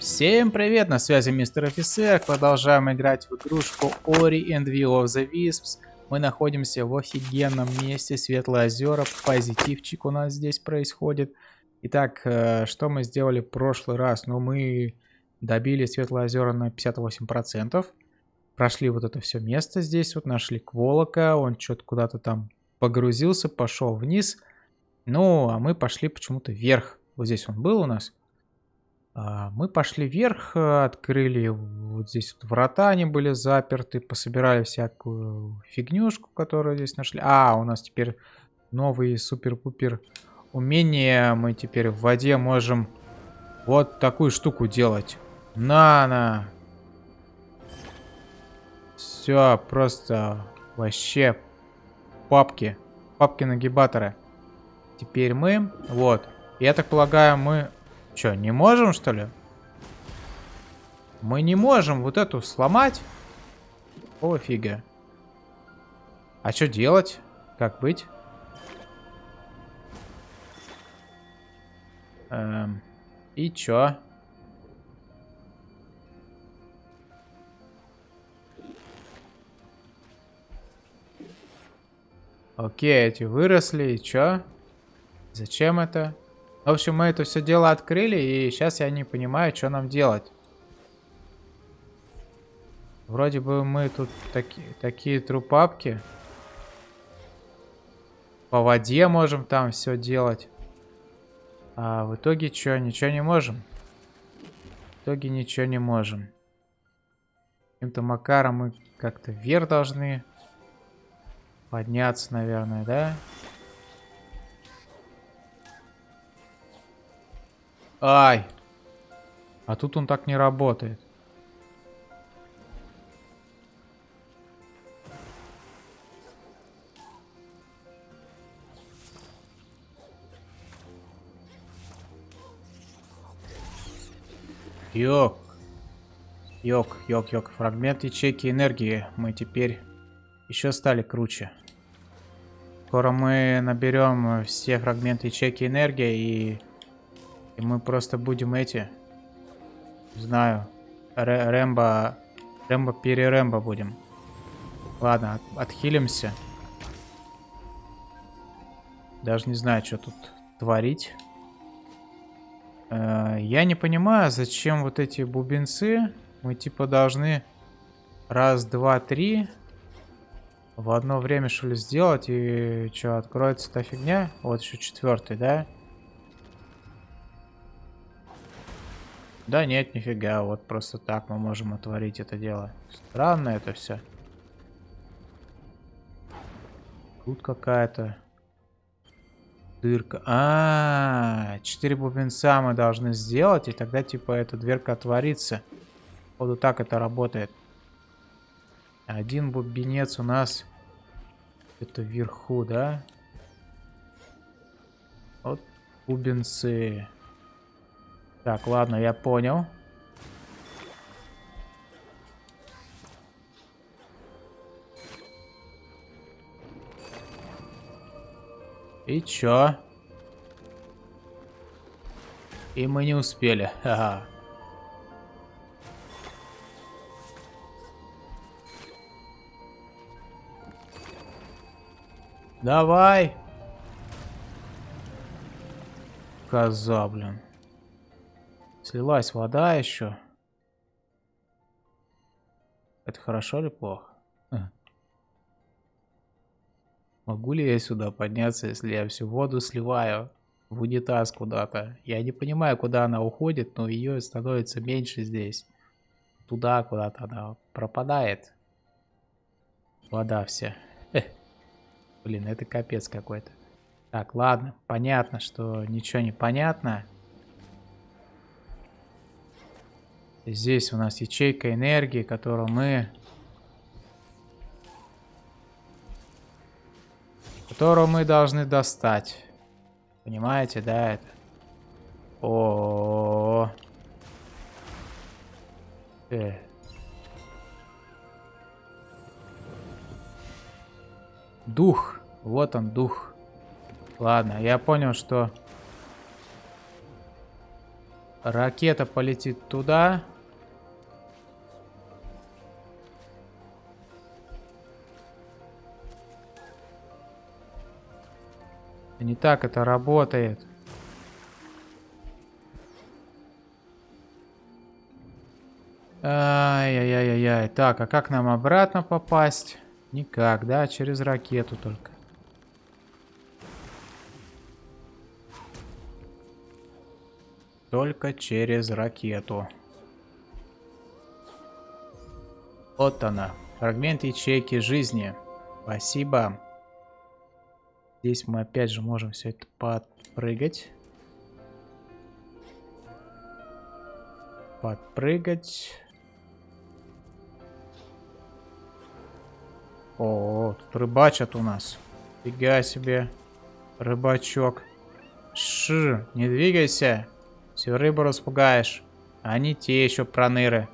Всем привет, на связи мистер офицер, продолжаем играть в игрушку Ori and Will of the Wisps. Мы находимся в офигенном месте, Светлые озера, позитивчик у нас здесь происходит. Итак, э, что мы сделали в прошлый раз? Ну, мы добили Светлые озера на 58%. Прошли вот это все место здесь, вот нашли Кволока, он что-то куда-то там погрузился, пошел вниз. Ну, а мы пошли почему-то вверх. Вот здесь он был у нас. А, мы пошли вверх, э, открыли вот здесь вот врата, они были заперты, пособирали всякую фигнюшку, которую здесь нашли. А, у нас теперь новый супер-пупер умение. Мы теперь в воде можем вот такую штуку делать. На-на! Все, просто вообще папки. Папки-нагибаторы. Теперь мы, вот. Я так полагаю, мы Че, не можем, что ли? Мы не можем вот эту сломать? О, фига. А что делать? Как быть? Эм, и чё? Окей, эти выросли, и чё? Зачем это? В общем, мы это все дело открыли, и сейчас я не понимаю, что нам делать. Вроде бы мы тут таки, такие трупапки. По воде можем там все делать. А в итоге что, ничего не можем? В итоге ничего не можем. Каким-то макаром мы как-то вверх должны подняться, наверное, да? Да. Ай. А тут он так не работает. Йок. Йок, йок, йок. Фрагмент ячейки энергии. Мы теперь еще стали круче. Скоро мы наберем все фрагменты ячейки энергии и и мы просто будем эти... Знаю. Р Рэмбо... Рэмбо перерэмбо будем. Ладно, от отхилимся. Даже не знаю, что тут творить. Э я не понимаю, зачем вот эти бубенцы. Мы типа должны раз, два, три в одно время что ли сделать. И что, откроется та фигня? Вот еще четвертый? Да. Да нет, нифига, вот просто так мы можем отворить это дело. Странно это все. Тут какая-то дырка. А, -а, а, 4 бубенца мы должны сделать, и тогда типа эта дверка отворится. Вот так это работает. Один бубенец у нас это вверху, да? Вот бубенцы. Так, ладно, я понял. И чё? И мы не успели. Ага. Давай. Коза, блин. Слилась вода еще. Это хорошо или плохо? Могу ли я сюда подняться, если я всю воду сливаю в унитаз куда-то? Я не понимаю, куда она уходит, но ее становится меньше здесь. Туда куда-то она пропадает. Вода вся. Блин, это капец какой-то. Так, ладно, понятно, что ничего не понятно. Здесь у нас ячейка энергии, которую мы... Которую мы должны достать. Понимаете, да, это? О, -о, -о, -о. Э. Дух. Вот он, дух. Ладно, я понял, что Ракета полетит туда. Не так это работает. Ай-яй-яй-яй. Так, а как нам обратно попасть? Никак, да? Через ракету только. Только через ракету. Вот она. Фрагмент ячейки жизни. Спасибо. Здесь мы опять же можем все это подпрыгать. Подпрыгать. О, тут рыбачат у нас. Фига себе. Рыбачок. Ш, не двигайся. Всю рыбу распугаешь. Они те еще проныры.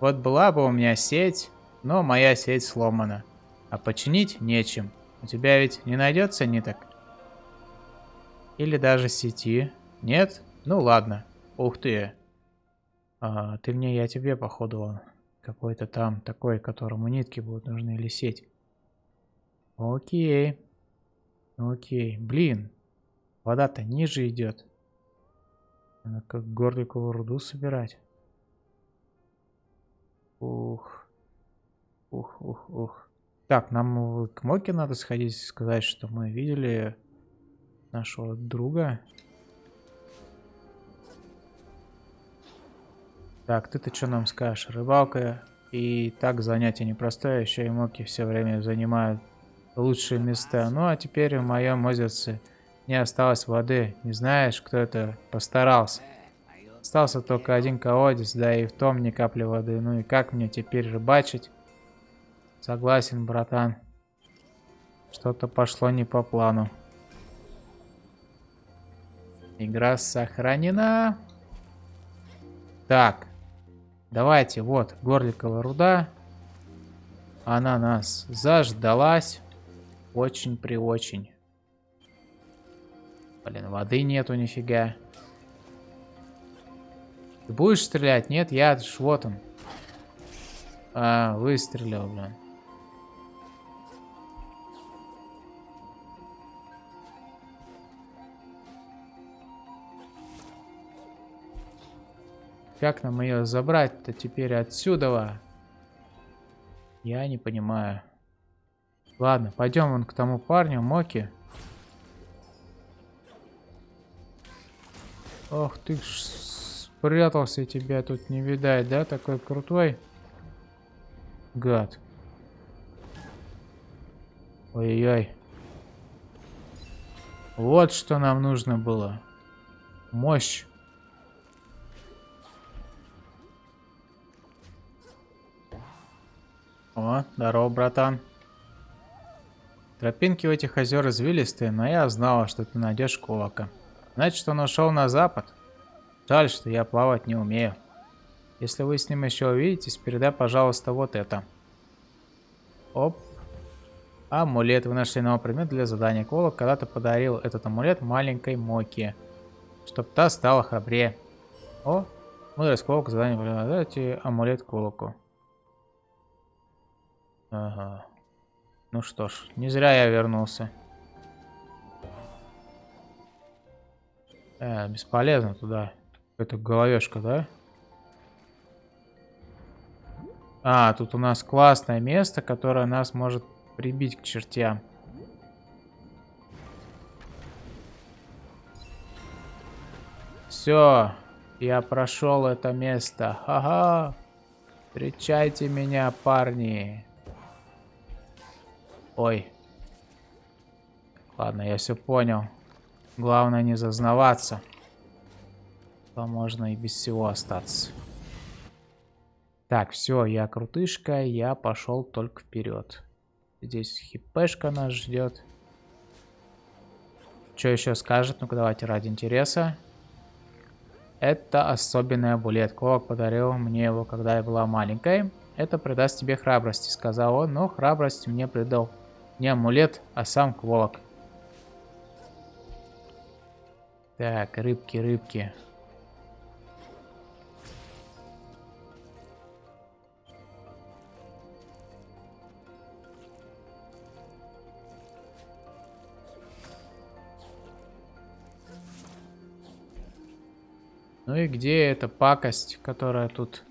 Вот была бы у меня сеть, но моя сеть сломана. А починить нечем. У тебя ведь не найдется ниток? Или даже сети? Нет? Ну ладно. Ух ты. А, ты мне, я тебе, походу, какой-то там такой, которому нитки будут нужны или сеть. Окей. Окей. Блин. Вода-то ниже идет. Надо как горликовую руду собирать. Ух. Ух, ух, ух. Так, нам к Моке надо сходить и сказать, что мы видели нашего друга. Так, ты-то что нам скажешь? Рыбалка и так занятие непростое, еще и Моки все время занимают лучшие места. Ну а теперь в моем озерце не осталось воды. Не знаешь, кто это постарался? Остался только один колодец, да и в том ни капли воды. Ну и как мне теперь рыбачить? Согласен, братан. Что-то пошло не по плану. Игра сохранена. Так. Давайте, вот, горликовая руда. Она нас заждалась. Очень при очень. Блин, воды нету нифига. Ты будешь стрелять? Нет, я вот он. А, выстрелил, блин. Как нам ее забрать-то теперь отсюда? Я не понимаю. Ладно, пойдем вон к тому парню, Моки. Ох ты ж спрятался, тебя тут не видать, да? Такой крутой. Гад. Ой-ой. Вот что нам нужно было. Мощь. О, здорово, братан. Тропинки у этих озер извилистые, но я знала, что ты найдешь Кулака. Значит, он ушел на запад. Жаль, что я плавать не умею. Если вы с ним еще увидитесь, передай, пожалуйста, вот это. Оп. Амулет. Вы нашли новый предмет для задания. Колок когда-то подарил этот амулет маленькой Моки. Чтоб та стала храбрее. О, мудрость Колок. Задание. Дайте амулет Колоку. Ага. Ну что ж, не зря я вернулся. Э, бесполезно туда. Это головешка, да? А, тут у нас классное место, которое нас может прибить к чертям. Все, я прошел это место. Ха-ха. Встречайте меня, парни. Ой. Ладно, я все понял. Главное не зазнаваться. То можно и без всего остаться. Так, все, я крутышка, я пошел только вперед. Здесь хипешка нас ждет. Что еще скажет? Ну-ка давайте ради интереса. Это особенный амулет. Ковак подарил мне его, когда я была маленькой. Это придаст тебе храбрости, сказал он, но храбрость мне придал не амулет, а сам кволок. Так, рыбки, рыбки. Ну и где эта пакость, которая тут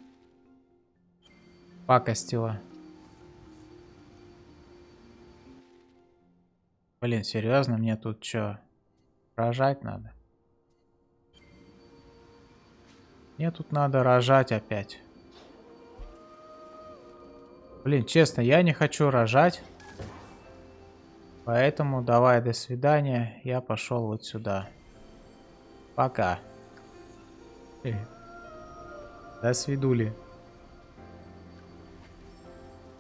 пакостила? Блин, серьезно, мне тут что, рожать надо? Мне тут надо рожать опять. Блин, честно, я не хочу рожать. Поэтому давай, до свидания. Я пошел вот сюда. Пока. Э. До свидули.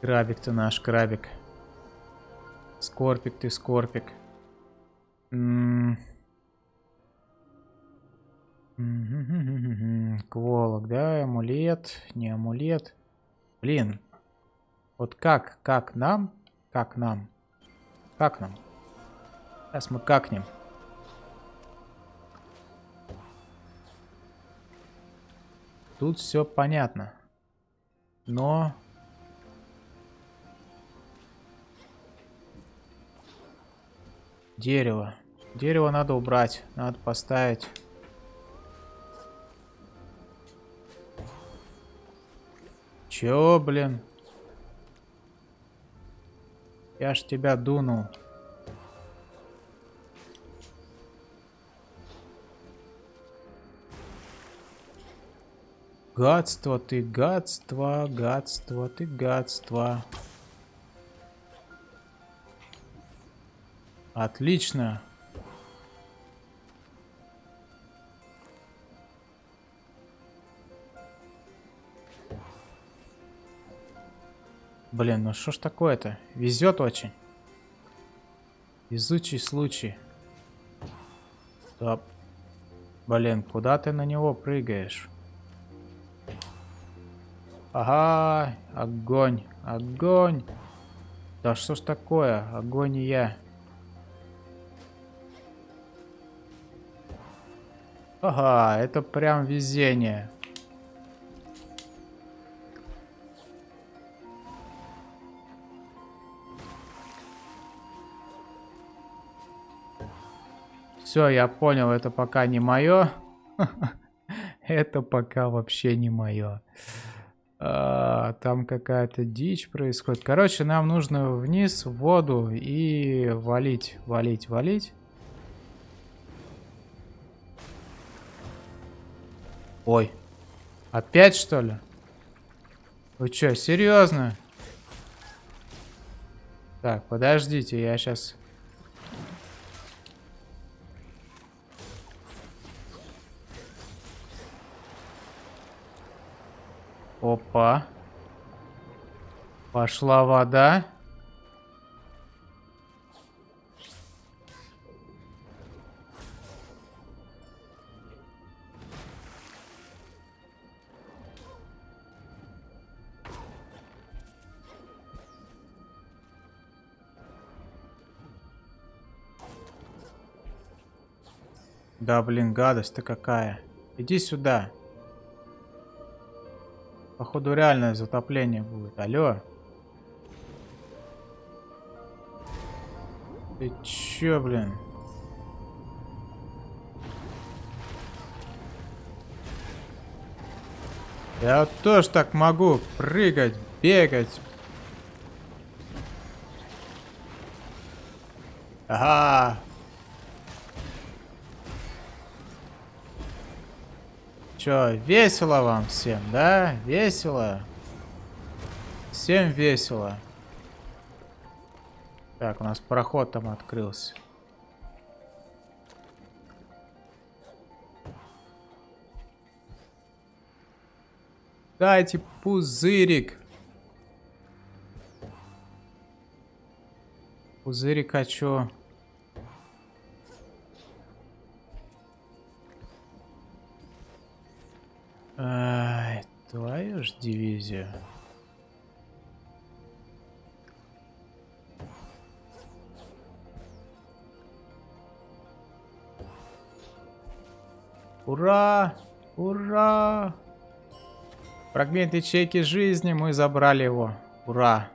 Крабик ты наш, крабик. Скорпик ты, скорпик. М Кволок, да, амулет, не амулет. Блин, вот как, как нам, как нам, как нам? Сейчас мы какнем. Тут все понятно. Но... Дерево. Дерево надо убрать. Надо поставить... Чё, блин? Я ж тебя дунул. Гадство ты, гадство, гадство ты, гадство. Отлично. Блин, ну что ж такое-то? Везет очень. Везучий случай. Стоп. Блин, куда ты на него прыгаешь? Ага, огонь, огонь. Да что ж такое, огонь и я. Ага, это прям везение. Все, я понял, это пока не мое. Это пока вообще не мое. А, там какая-то дичь происходит. Короче, нам нужно вниз в воду и валить, валить, валить. Ой. Опять что ли? Вы что, серьезно? Так, подождите, я сейчас Опа. Пошла вода. Да, блин, гадость-то какая. Иди сюда. Походу реальное затопление будет. Алло. Ты чё, блин? Я тоже так могу прыгать, бегать. Ага, Чё, весело вам всем, да? Весело? Всем весело. Так, у нас проход там открылся. Дайте пузырик. Пузырик хочу. Ай, твою ж дивизию. Ура! Ура! Фрагмент ячейки жизни, мы забрали его. Ура!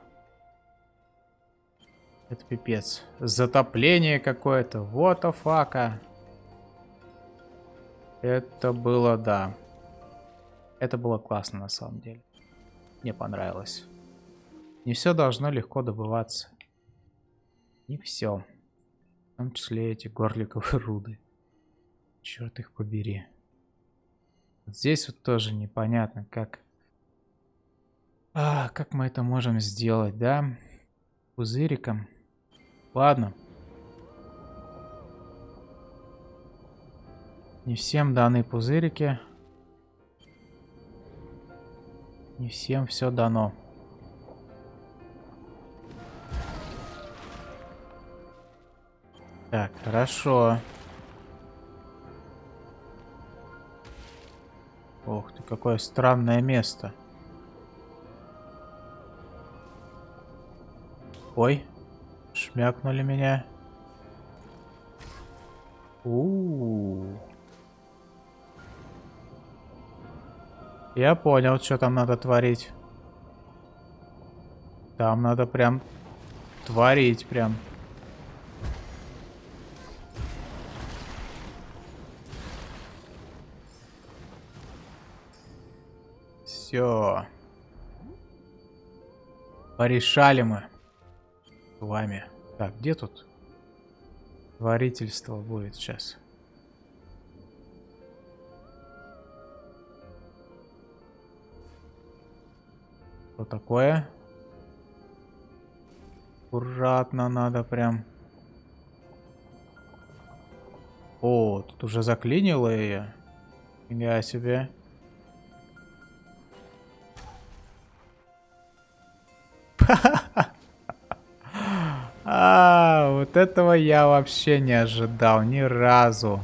Это пипец. Затопление какое-то. Вот fuck. Это было, да. Это было классно на самом деле. Мне понравилось. Не все должно легко добываться. Не все. В том числе эти горликовые руды. Черт их побери. Вот здесь вот тоже непонятно, как... А, как мы это можем сделать, да? Пузыриком. Ладно. Не всем даны пузырики. Не всем все дано. Так, хорошо. Ох ты, какое странное место. Ой, шмякнули меня. У, Я понял, что там надо творить. Там надо прям творить прям. Все. Порешали мы. С вами. Так, где тут? Творительство будет сейчас. Что такое? Аккуратно надо прям. О, тут уже заклинило ее. Я себе. А, вот этого я вообще не ожидал ни разу.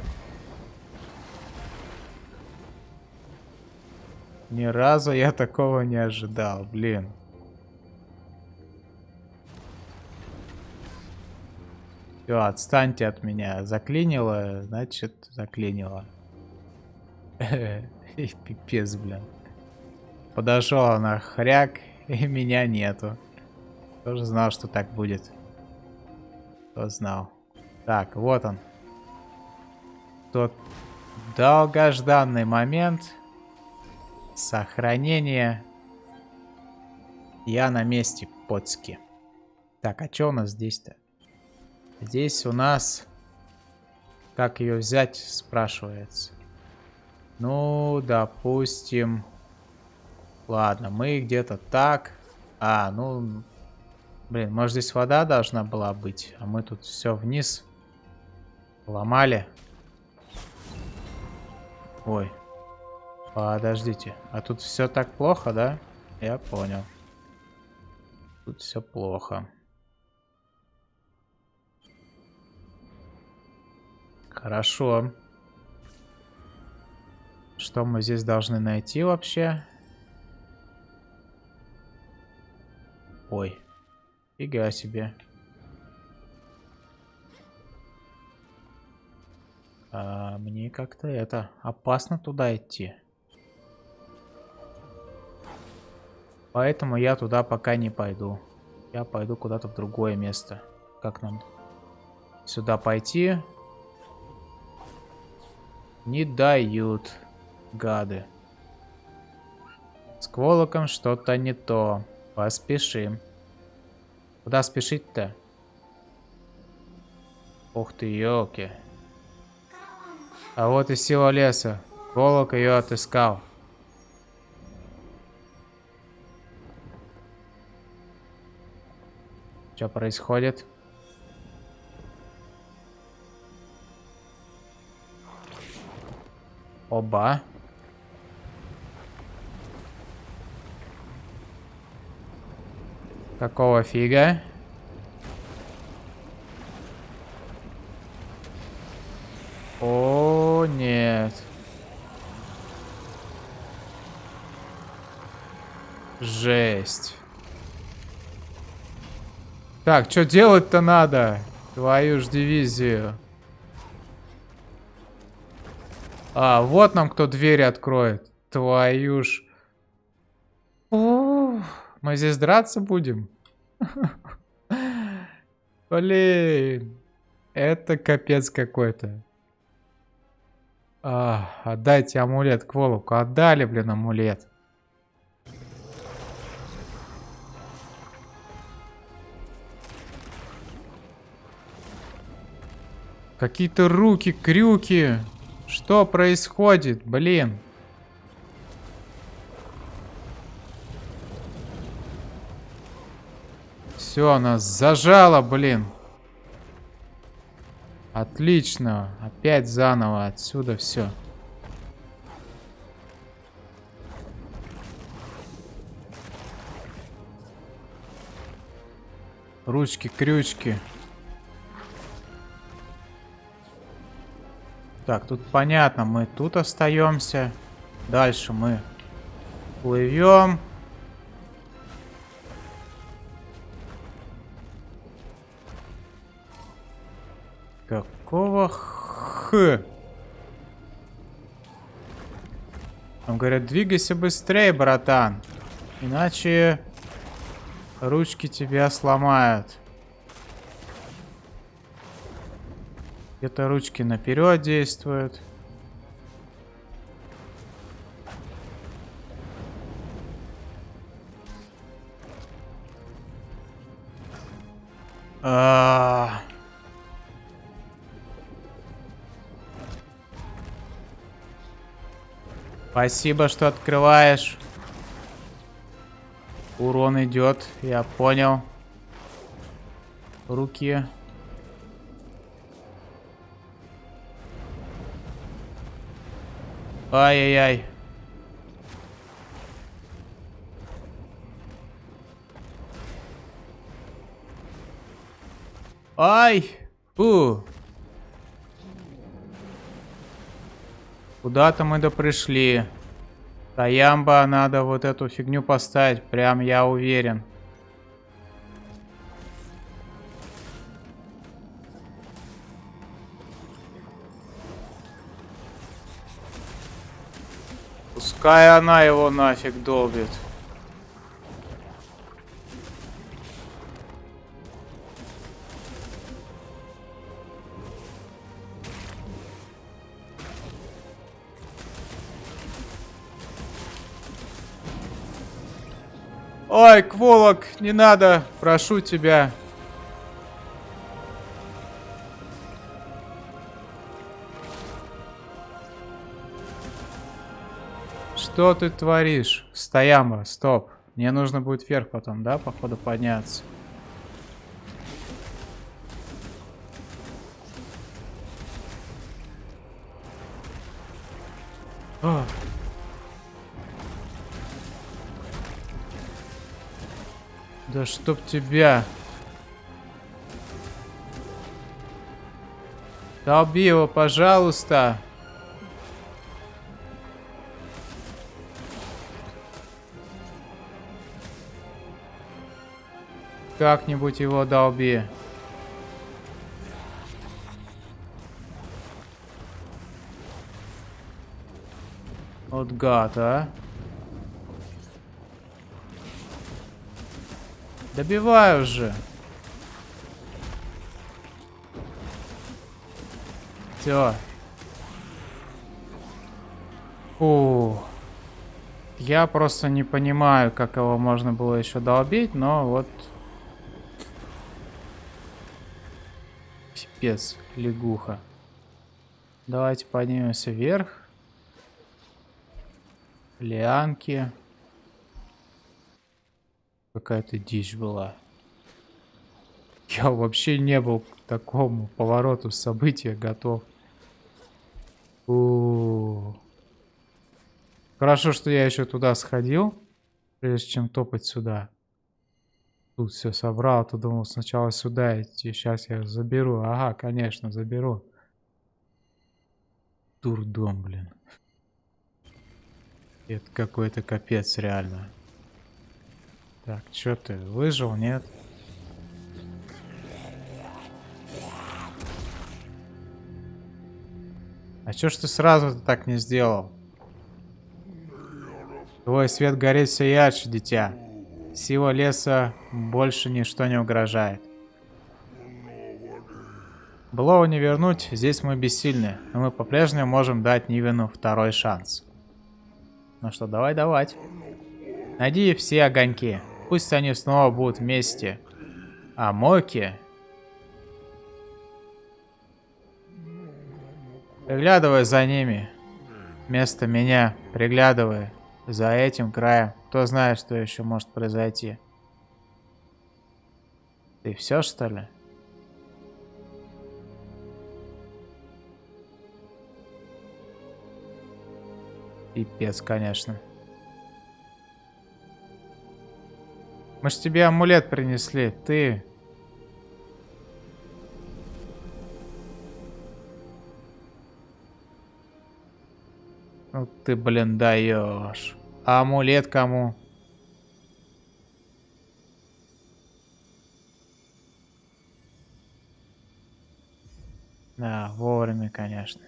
Разу я такого не ожидал, блин. Все, отстаньте от меня. Заклинило, значит, заклинило. Пипец, блин. Подошел она хряк, и меня нету. Тоже знал, что так будет. Кто знал. Так, вот он. Тот долгожданный момент. Сохранение. Я на месте, подски. Так, а что у нас здесь-то? Здесь у нас... Как ее взять, спрашивается. Ну, допустим... Ладно, мы где-то так. А, ну... Блин, может здесь вода должна была быть, а мы тут все вниз ломали. Ой, Подождите, а тут все так плохо, да? Я понял. Тут все плохо. Хорошо. Что мы здесь должны найти вообще? Ой, фига себе. А, мне как-то это опасно туда идти. Поэтому я туда пока не пойду. Я пойду куда-то в другое место. Как нам сюда пойти? Не дают, гады. С кволоком что-то не то. Поспешим. Куда спешить-то? Ух ты, елки. А вот и сила леса. Кволок ее отыскал. Что происходит? Оба. Какого фига? О, нет. Жесть. Так, что делать-то надо? Твою ж дивизию. А, вот нам кто двери откроет. Твою ж. Мы здесь драться будем? Блин. Это капец какой-то. А, отдайте амулет к Волоку. Отдали, блин, амулет. Какие-то руки, крюки. Что происходит, блин? Все, она зажала, блин. Отлично. Опять заново отсюда все. Ручки, крючки. Так, тут понятно, мы тут остаемся. Дальше мы плывем. Какого х? Там говорят, двигайся быстрее, братан. Иначе ручки тебя сломают. Где-то ручки наперед действуют. А -а -а. Спасибо, что открываешь. Урон идет, я понял. Руки. Ай-яй-яй. Ай! Фу! Куда-то мы да пришли. Таямба, надо вот эту фигню поставить, прям я уверен. Пускай она его нафиг долбит. Ой, Кволок, не надо, прошу тебя. Что ты творишь? Стояма, стоп. Мне нужно будет вверх потом, да, походу, подняться. О. Да чтоб тебя. Долби его, пожалуйста. Как-нибудь его долби. Вот гад, а. Добиваю уже. Все. Фу. Я просто не понимаю, как его можно было еще долбить, но вот... Пипец, лягуха. Давайте поднимемся вверх. Лианки. Какая-то дичь была. Я вообще не был к такому повороту события готов. У -у -у. Хорошо, что я еще туда сходил, прежде чем топать сюда. Тут все собрал, то думал сначала сюда идти. Сейчас я заберу. Ага, конечно, заберу. Дурдом, блин. Это какой-то капец, реально. Так, что ты, выжил, нет? А чё ж ты сразу так не сделал? Твой свет горит все ярче, дитя. Сила леса больше ничто не угрожает. Былого не вернуть, здесь мы бессильны, но мы по-прежнему можем дать Нивену второй шанс. Ну что, давай давать. Найди все огоньки. Пусть они снова будут вместе. А Моки... Приглядывай за ними. Вместо меня приглядывай за этим краем. Кто знает, что еще может произойти. Ты все, что ли? Пипец, конечно. Мы ж тебе амулет принесли. Ты... Ну ты, блин, даешь. А амулет кому? Да, вовремя, конечно.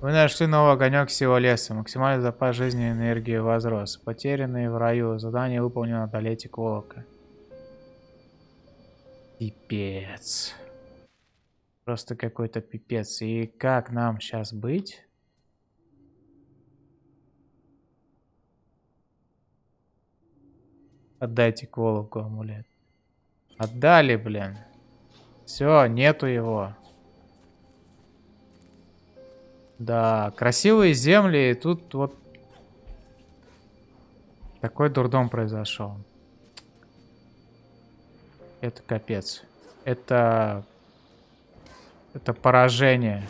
Вы нашли новый огонек всего леса. Максимальный запас жизни и энергии возрос. Потерянные в раю. Задание выполнено. Одолейте Колока. Пипец. Просто какой-то пипец. И как нам сейчас быть? Отдайте Колоку амулет. Отдали, блин. Все, нету его. Да, красивые земли, и тут вот такой дурдом произошел. Это капец. Это... Это поражение.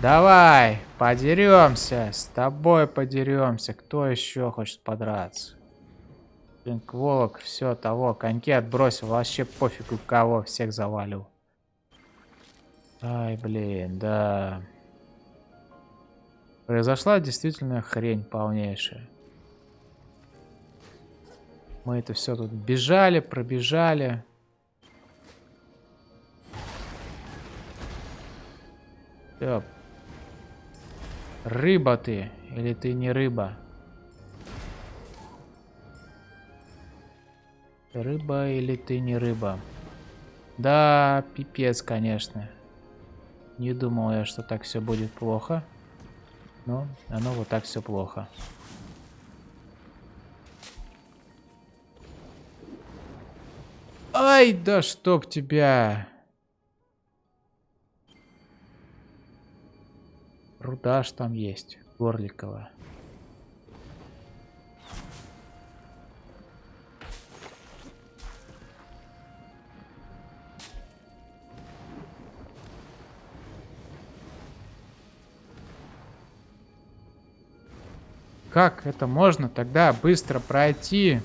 Давай, подеремся. С тобой подеремся. Кто еще хочет подраться? Блин, Кволок, все, того, коньки отбросил. Вообще пофигу кого, всех завалил. Ай, блин, да. Произошла действительно хрень полнейшая. Мы это все тут бежали, пробежали. Все. Рыба ты, или ты не рыба? Рыба или ты не рыба? Да, пипец, конечно. Не думал я, что так все будет плохо. Но оно вот так все плохо. Ай, да чтоб тебя! Руда ж там есть, Горликова. Как это можно тогда быстро пройти?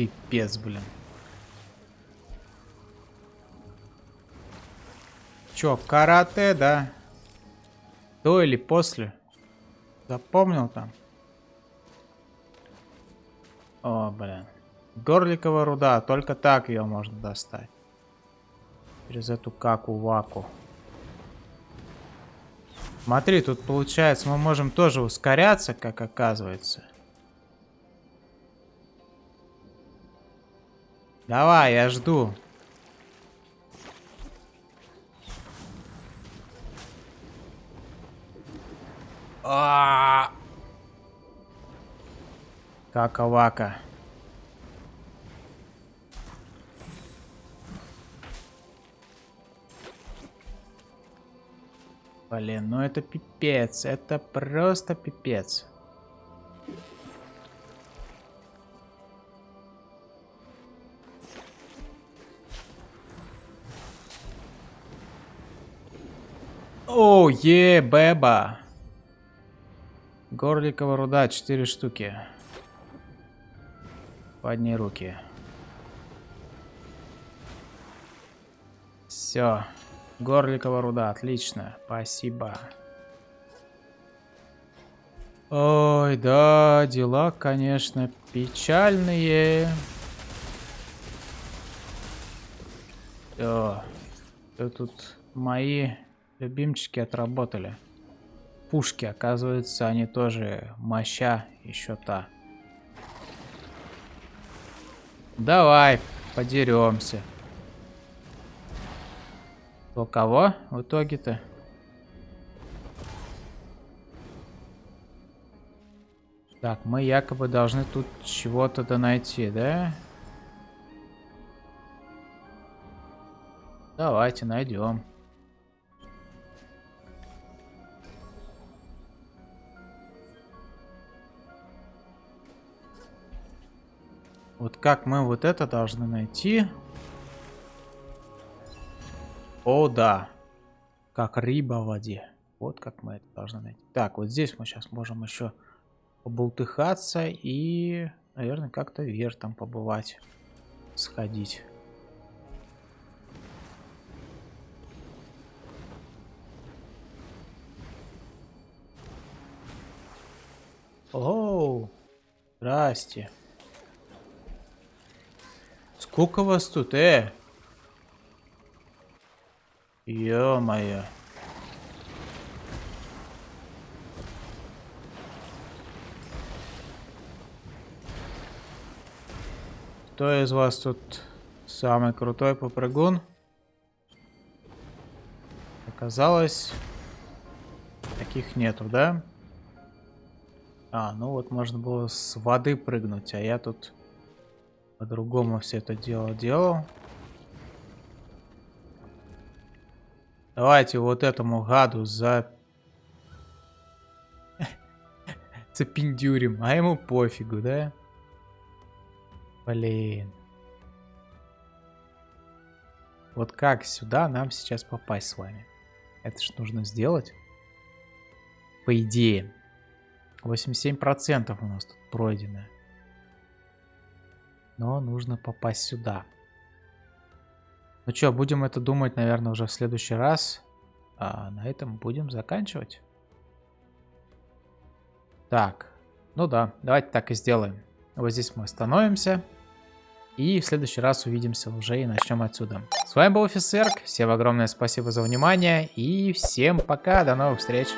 Пипец, блин. Чё, карате, да? До или после? Запомнил там? О, блин. Горликова руда, только так ее можно достать. Через эту каку-ваку. Смотри, тут получается мы можем тоже ускоряться, как оказывается. Давай, я жду. А -а! Кака-вака. Блин, ну это пипец. Это просто пипец. О, е, беба. Горликова руда, 4 штуки. Подни руки. Все. Горликова руда, отлично, спасибо. Ой, да, дела, конечно, печальные. Все. Тут мои любимчики отработали. Пушки, оказывается, они тоже моща еще та. Давай, подеремся. У кого в итоге-то? Так, мы якобы должны тут чего-то найти, да? Давайте найдем. Вот как мы вот это должны найти? О, да. Как рыба в воде. Вот как мы это должны найти. Так, вот здесь мы сейчас можем еще побултыхаться и, наверное, как-то вверх там побывать, сходить. Оу, здрасте. Сколько вас тут, э? Ё-моё. Кто из вас тут самый крутой попрыгун? Оказалось, таких нету, да? А, ну вот можно было с воды прыгнуть, а я тут по-другому все это дело делал. Давайте вот этому гаду за... Запиндюрим, а ему пофигу, да? Блин. Вот как сюда нам сейчас попасть с вами? Это же нужно сделать. По идее. 87% у нас тут пройдено. Но нужно попасть сюда. Ну что, будем это думать, наверное, уже в следующий раз. А на этом будем заканчивать. Так. Ну да, давайте так и сделаем. Вот здесь мы остановимся. И в следующий раз увидимся уже и начнем отсюда. С вами был Офисерк. Всем огромное спасибо за внимание. И всем пока. До новых встреч.